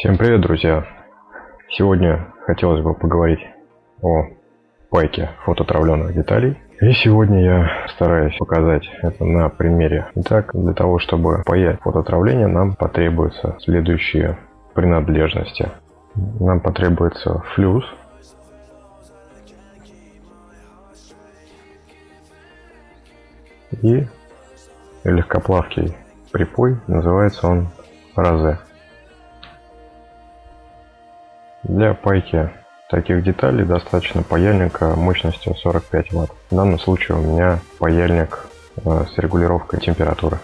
Всем привет, друзья! Сегодня хотелось бы поговорить о пайке фототравленных деталей. И сегодня я стараюсь показать это на примере. Итак, для того, чтобы паять фототравление, нам потребуются следующие принадлежности. Нам потребуется флюс, и легкоплавкий припой, называется он розе. Для пайки таких деталей достаточно паяльника мощностью 45 Вт. В данном случае у меня паяльник э, с регулировкой температуры.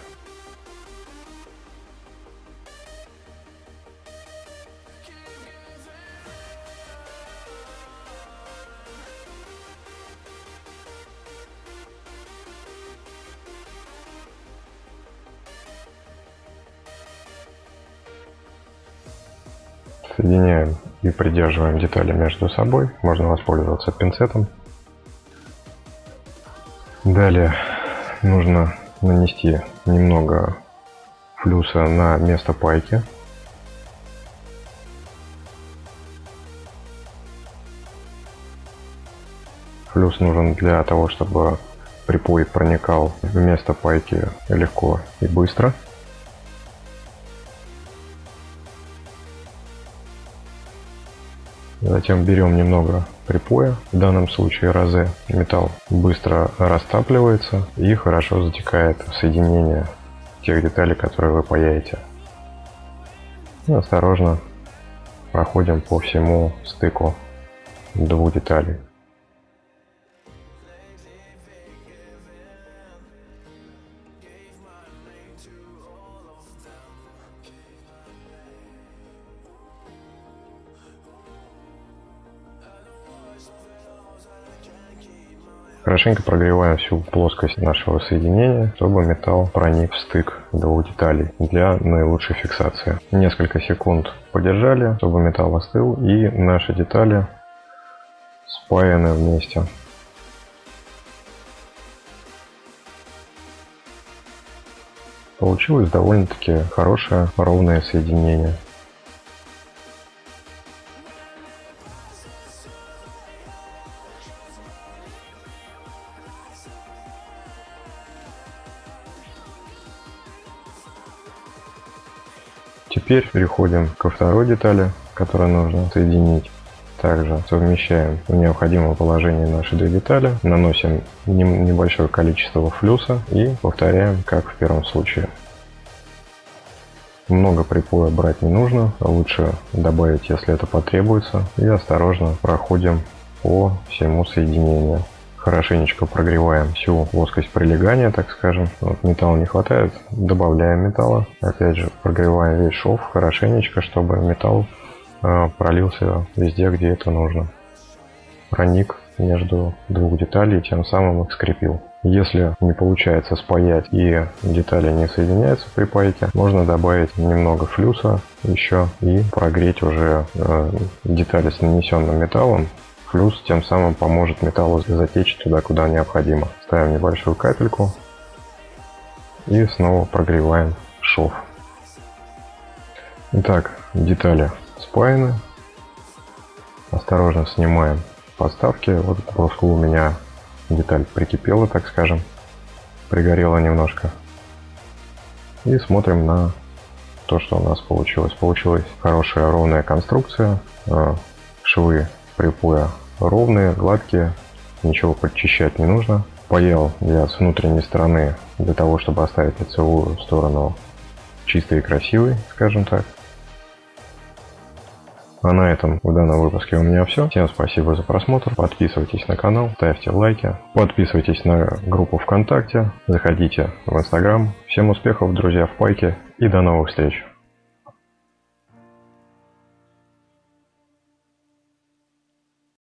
Соединяем и придерживаем детали между собой. Можно воспользоваться пинцетом. Далее нужно нанести немного флюса на место пайки. Флюс нужен для того, чтобы припой проникал в место пайки легко и быстро. Затем берем немного припоя, в данном случае розе. Металл быстро растапливается и хорошо затекает в соединение тех деталей, которые вы паяете. И осторожно проходим по всему стыку двух деталей. Хорошенько прогреваем всю плоскость нашего соединения, чтобы металл проник в стык двух деталей для наилучшей фиксации. Несколько секунд подержали, чтобы металл остыл и наши детали спаяны вместе. Получилось довольно-таки хорошее ровное соединение. Теперь переходим ко второй детали, которую нужно соединить. Также совмещаем в необходимое положение наши две детали, наносим небольшое количество флюса и повторяем, как в первом случае. Много припоя брать не нужно, лучше добавить, если это потребуется, и осторожно проходим по всему соединению хорошенечко прогреваем всю плоскость прилегания, так скажем. Вот металла не хватает, добавляем металла. Опять же, прогреваем весь шов хорошенечко, чтобы металл э, пролился везде, где это нужно. Проник между двух деталей, тем самым их скрепил. Если не получается спаять и детали не соединяются при пайке, можно добавить немного флюса еще и прогреть уже э, детали с нанесенным металлом Плюс тем самым поможет металлу затечь туда, куда необходимо. Ставим небольшую капельку и снова прогреваем шов. Итак, детали спаяны. Осторожно снимаем подставки. Вот к бруску у меня деталь прикипела, так скажем. Пригорела немножко. И смотрим на то, что у нас получилось. Получилась хорошая ровная конструкция. Э, швы припоя ровные, гладкие, ничего подчищать не нужно. Паял я с внутренней стороны для того, чтобы оставить лицевую сторону чистой и красивой, скажем так. А на этом в данном выпуске у меня все. Всем спасибо за просмотр. Подписывайтесь на канал, ставьте лайки, подписывайтесь на группу ВКонтакте, заходите в Инстаграм. Всем успехов, друзья, в пайке и до новых встреч!